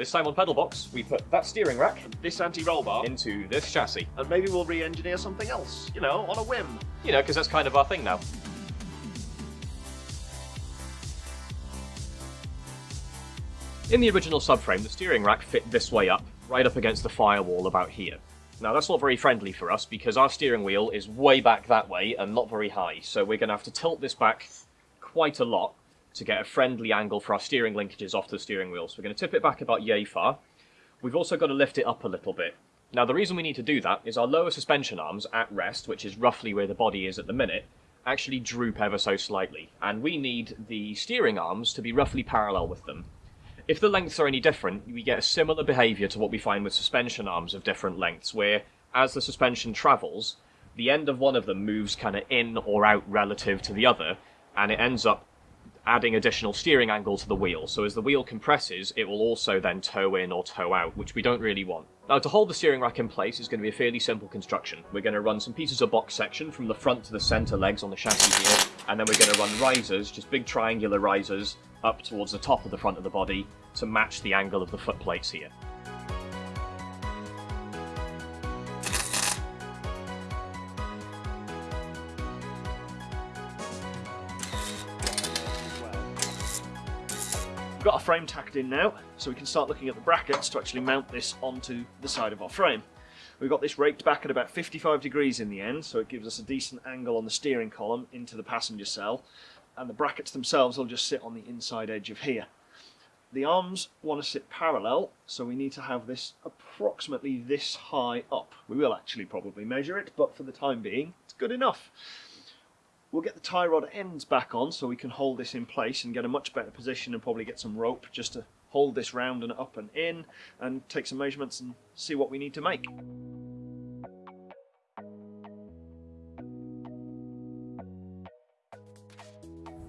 This time on pedal box, we put that steering rack This anti-roll bar, into this chassis. and maybe we'll re-engineer something else, you know, on a whim. You know, because that's kind of our thing now. In the original subframe, the steering rack fit this way up, right up against the firewall about here. Now that's not very friendly for us because our steering wheel is way back that way and not very high, so we're going to have to tilt this back quite a lot to get a friendly angle for our steering linkages off the steering wheel. So we're going to tip it back about yay far. We've also got to lift it up a little bit. Now the reason we need to do that is our lower suspension arms at rest, which is roughly where the body is at the minute, actually droop ever so slightly, and we need the steering arms to be roughly parallel with them. If the lengths are any different, we get a similar behaviour to what we find with suspension arms of different lengths, where as the suspension travels, the end of one of them moves kind of in or out relative to the other, and it ends up adding additional steering angle to the wheel. So as the wheel compresses, it will also then toe in or toe out, which we don't really want. Now to hold the steering rack in place is going to be a fairly simple construction. We're going to run some pieces of box section from the front to the centre legs on the chassis here, and then we're going to run risers, just big triangular risers, up towards the top of the front of the body to match the angle of the foot plates here. We've got our frame tacked in now, so we can start looking at the brackets to actually mount this onto the side of our frame. We've got this raked back at about 55 degrees in the end, so it gives us a decent angle on the steering column into the passenger cell, and the brackets themselves will just sit on the inside edge of here. The arms want to sit parallel, so we need to have this approximately this high up. We will actually probably measure it, but for the time being, it's good enough. We'll get the tie rod ends back on so we can hold this in place and get a much better position and probably get some rope just to hold this round and up and in and take some measurements and see what we need to make.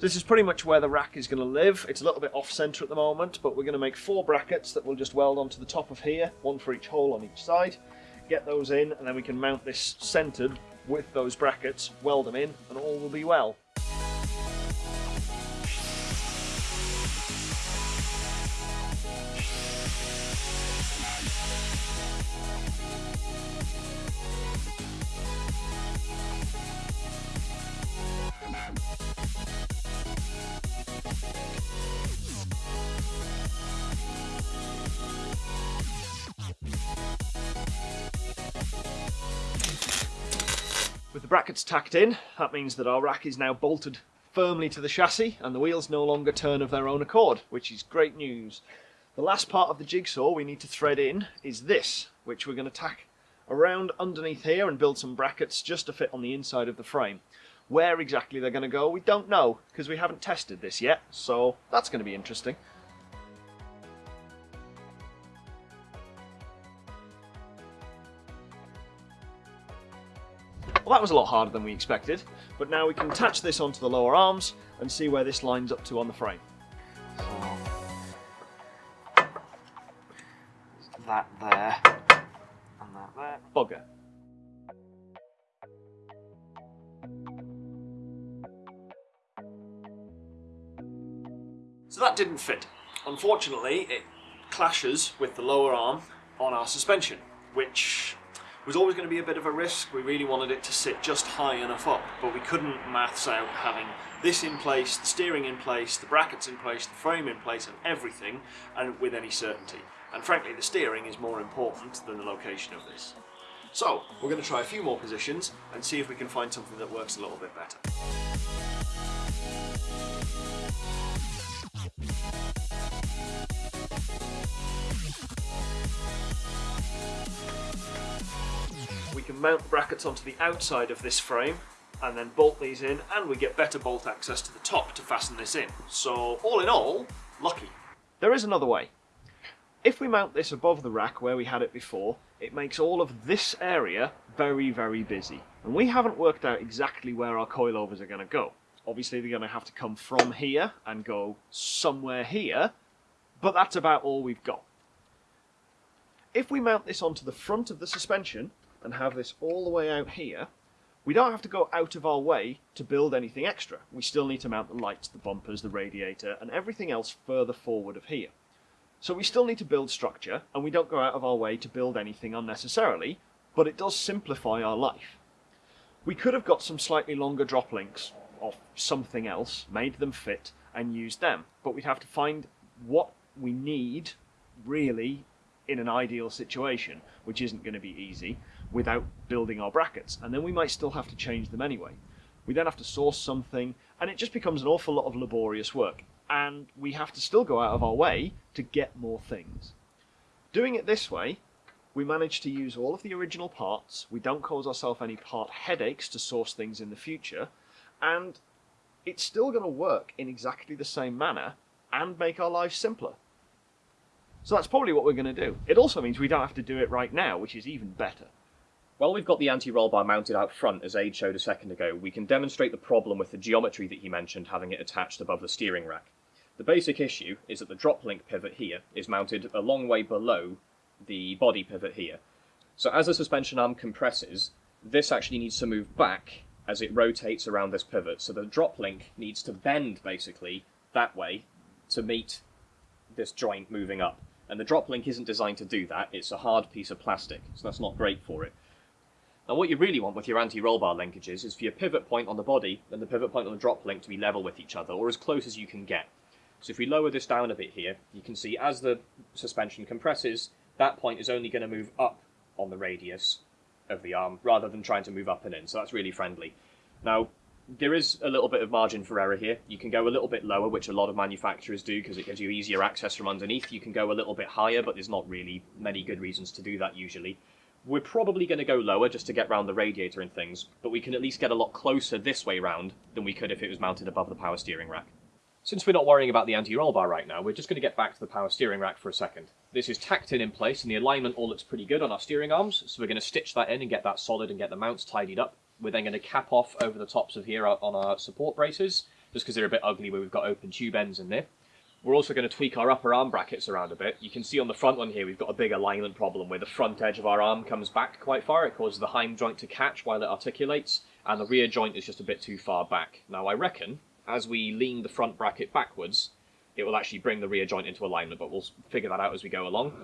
This is pretty much where the rack is going to live. It's a little bit off centre at the moment, but we're going to make four brackets that we'll just weld onto the top of here, one for each hole on each side. Get those in, and then we can mount this centred with those brackets, weld them in, and all will be well. With the brackets tacked in, that means that our rack is now bolted firmly to the chassis and the wheels no longer turn of their own accord, which is great news. The last part of the jigsaw we need to thread in is this, which we're going to tack around underneath here and build some brackets just to fit on the inside of the frame. Where exactly they're going to go, we don't know, because we haven't tested this yet, so that's going to be interesting. Well, that was a lot harder than we expected, but now we can attach this onto the lower arms and see where this lines up to on the frame. that there and that there. Bugger. So that didn't fit. Unfortunately, it clashes with the lower arm on our suspension, which was always going to be a bit of a risk. We really wanted it to sit just high enough up, but we couldn't maths out having this in place, the steering in place, the brackets in place, the frame in place, and everything, and with any certainty. And frankly, the steering is more important than the location of this. So, we're going to try a few more positions and see if we can find something that works a little bit better. Mount the brackets onto the outside of this frame and then bolt these in and we get better bolt access to the top to fasten this in. So all in all, lucky. There is another way. If we mount this above the rack where we had it before, it makes all of this area very, very busy. And we haven't worked out exactly where our coilovers are going to go. Obviously they're going to have to come from here and go somewhere here, but that's about all we've got. If we mount this onto the front of the suspension and have this all the way out here, we don't have to go out of our way to build anything extra. We still need to mount the lights, the bumpers, the radiator, and everything else further forward of here. So we still need to build structure, and we don't go out of our way to build anything unnecessarily, but it does simplify our life. We could have got some slightly longer drop links of something else, made them fit, and used them, but we'd have to find what we need really in an ideal situation, which isn't going to be easy, without building our brackets. And then we might still have to change them anyway. We then have to source something, and it just becomes an awful lot of laborious work. And we have to still go out of our way to get more things. Doing it this way, we manage to use all of the original parts, we don't cause ourselves any part headaches to source things in the future, and it's still going to work in exactly the same manner and make our lives simpler. So that's probably what we're going to do. It also means we don't have to do it right now, which is even better. While we've got the anti-roll bar mounted out front, as Aid showed a second ago, we can demonstrate the problem with the geometry that he mentioned, having it attached above the steering rack. The basic issue is that the drop link pivot here is mounted a long way below the body pivot here. So as the suspension arm compresses, this actually needs to move back as it rotates around this pivot. So the drop link needs to bend, basically, that way to meet this joint moving up. And the drop link isn't designed to do that, it's a hard piece of plastic, so that's not great for it. Now what you really want with your anti-roll bar linkages is for your pivot point on the body and the pivot point on the drop link to be level with each other, or as close as you can get. So if we lower this down a bit here, you can see as the suspension compresses, that point is only going to move up on the radius of the arm, rather than trying to move up and in, so that's really friendly. Now, there is a little bit of margin for error here. You can go a little bit lower, which a lot of manufacturers do because it gives you easier access from underneath. You can go a little bit higher, but there's not really many good reasons to do that usually. We're probably going to go lower just to get round the radiator and things, but we can at least get a lot closer this way round than we could if it was mounted above the power steering rack. Since we're not worrying about the anti-roll bar right now, we're just going to get back to the power steering rack for a second. This is tacked in in place and the alignment all looks pretty good on our steering arms, so we're going to stitch that in and get that solid and get the mounts tidied up. We're then going to cap off over the tops of here on our support braces, just because they're a bit ugly where we've got open tube ends in there. We're also going to tweak our upper arm brackets around a bit. You can see on the front one here we've got a big alignment problem where the front edge of our arm comes back quite far. It causes the hind joint to catch while it articulates, and the rear joint is just a bit too far back. Now I reckon, as we lean the front bracket backwards, it will actually bring the rear joint into alignment, but we'll figure that out as we go along.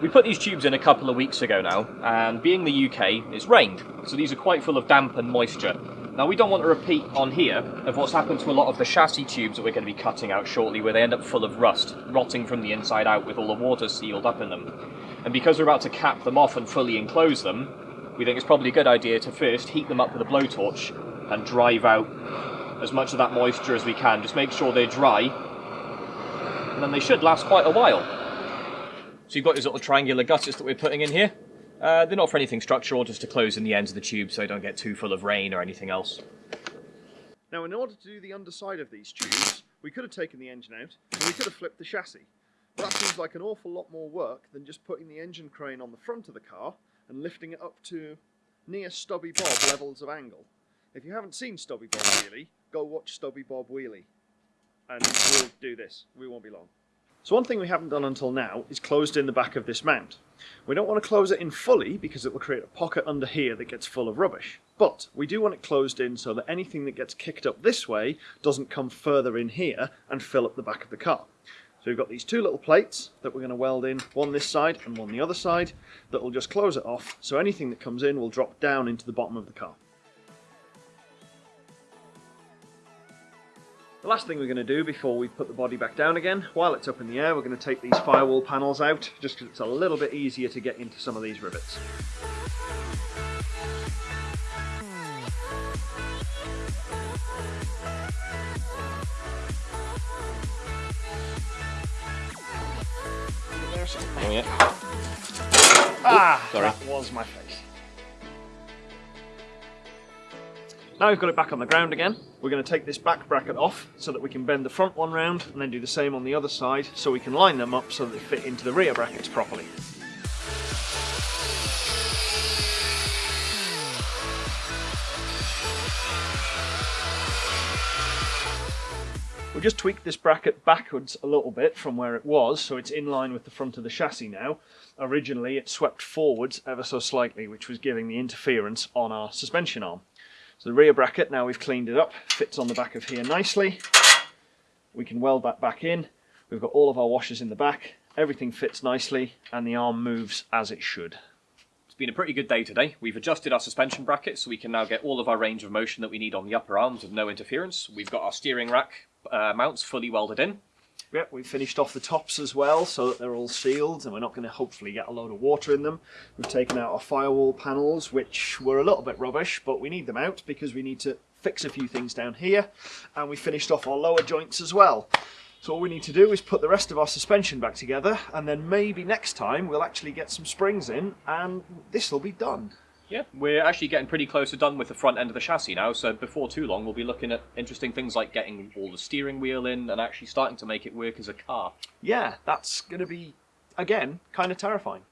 We put these tubes in a couple of weeks ago now, and being the UK, it's rained, so these are quite full of damp and moisture. Now we don't want to repeat on here of what's happened to a lot of the chassis tubes that we're going to be cutting out shortly, where they end up full of rust, rotting from the inside out with all the water sealed up in them. And because we're about to cap them off and fully enclose them, we think it's probably a good idea to first heat them up with a blowtorch and drive out as much of that moisture as we can. Just make sure they're dry and then they should last quite a while. So you've got these little triangular gutters that we're putting in here. Uh, they're not for anything structural, just to close in the ends of the tube so they don't get too full of rain or anything else. Now in order to do the underside of these tubes, we could have taken the engine out and we could have flipped the chassis. But that seems like an awful lot more work than just putting the engine crane on the front of the car and lifting it up to near Stubby Bob levels of angle. If you haven't seen Stubby Bob Wheelie, go watch Stubby Bob Wheelie and we'll do this. We won't be long. So one thing we haven't done until now is closed in the back of this mount. We don't want to close it in fully because it will create a pocket under here that gets full of rubbish. But we do want it closed in so that anything that gets kicked up this way doesn't come further in here and fill up the back of the car. So we've got these two little plates that we're going to weld in, one this side and one the other side, that will just close it off so anything that comes in will drop down into the bottom of the car. The last thing we're going to do before we put the body back down again, while it's up in the air, we're going to take these firewall panels out, just because it's a little bit easier to get into some of these rivets. Oh, yeah. Ah, sorry. that was my Now we've got it back on the ground again, we're going to take this back bracket off so that we can bend the front one round and then do the same on the other side so we can line them up so that they fit into the rear brackets properly. We'll just tweak this bracket backwards a little bit from where it was so it's in line with the front of the chassis now. Originally it swept forwards ever so slightly which was giving the interference on our suspension arm. So the rear bracket, now we've cleaned it up, fits on the back of here nicely. We can weld that back in. We've got all of our washers in the back everything fits nicely and the arm moves as it should. It's been a pretty good day today. We've adjusted our suspension bracket so we can now get all of our range of motion that we need on the upper arms with no interference. We've got our steering rack uh, mounts fully welded in. Yep, we've finished off the tops as well so that they're all sealed and we're not going to hopefully get a load of water in them. We've taken out our firewall panels which were a little bit rubbish but we need them out because we need to fix a few things down here and we finished off our lower joints as well. So all we need to do is put the rest of our suspension back together and then maybe next time we'll actually get some springs in and this will be done. Yeah, we're actually getting pretty close to done with the front end of the chassis now, so before too long we'll be looking at interesting things like getting all the steering wheel in and actually starting to make it work as a car. Yeah, that's going to be, again, kind of terrifying.